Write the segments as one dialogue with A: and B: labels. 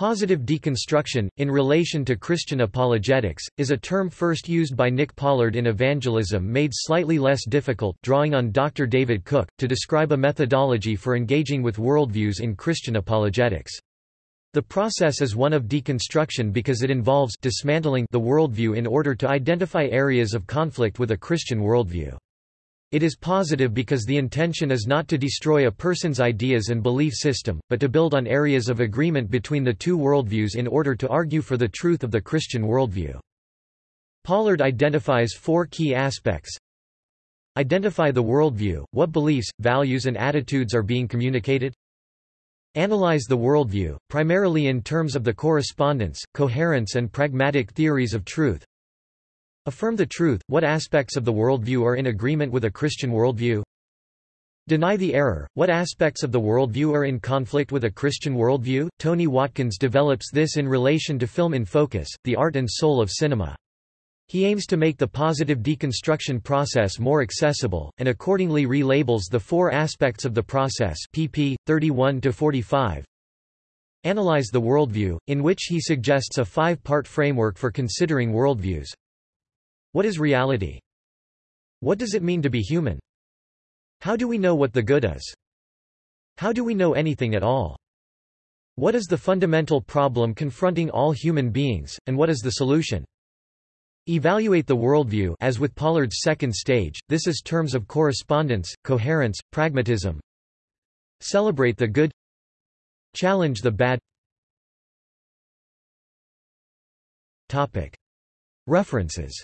A: Positive deconstruction, in relation to Christian apologetics, is a term first used by Nick Pollard in Evangelism made slightly less difficult drawing on Dr. David Cook, to describe a methodology for engaging with worldviews in Christian apologetics. The process is one of deconstruction because it involves dismantling the worldview in order to identify areas of conflict with a Christian worldview. It is positive because the intention is not to destroy a person's ideas and belief system, but to build on areas of agreement between the two worldviews in order to argue for the truth of the Christian worldview. Pollard identifies four key aspects. Identify the worldview, what beliefs, values and attitudes are being communicated. Analyze the worldview, primarily in terms of the correspondence, coherence and pragmatic theories of truth. Affirm the truth, what aspects of the worldview are in agreement with a Christian worldview? Deny the error, what aspects of the worldview are in conflict with a Christian worldview? Tony Watkins develops this in relation to Film in Focus, the art and soul of cinema. He aims to make the positive deconstruction process more accessible, and accordingly relabels the four aspects of the process pp. 31–45. Analyze the worldview, in which he suggests a five-part framework for considering worldviews. What is reality? What does it mean to be human? How do we know what the good is? How do we know anything at all? What is the fundamental problem confronting all human beings, and what is the solution? Evaluate the worldview as with Pollard's second stage, this is terms of correspondence, coherence, pragmatism. Celebrate the good Challenge the bad Topic. References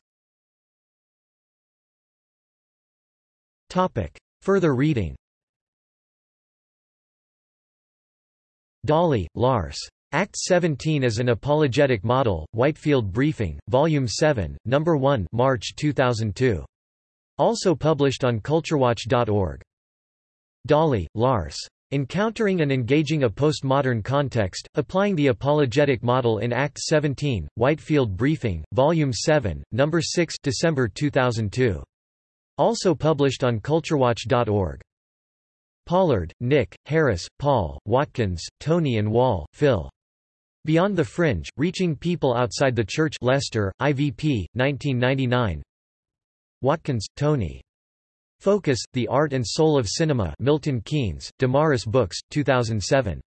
A: Topic. Further reading Dahle, Lars. Act 17 as an Apologetic Model, Whitefield Briefing, Volume 7, No. 1 March 2002. Also published on culturewatch.org. Dahle, Lars. Encountering and Engaging a Postmodern Context, Applying the Apologetic Model in Act 17, Whitefield Briefing, Volume 7, No. 6 December 2002. Also published on culturewatch.org. Pollard, Nick, Harris, Paul, Watkins, Tony and Wall, Phil. Beyond the Fringe, Reaching People Outside the Church Leicester, IVP, 1999 Watkins, Tony. Focus, The Art and Soul of Cinema Milton Keynes, Damaris Books, 2007.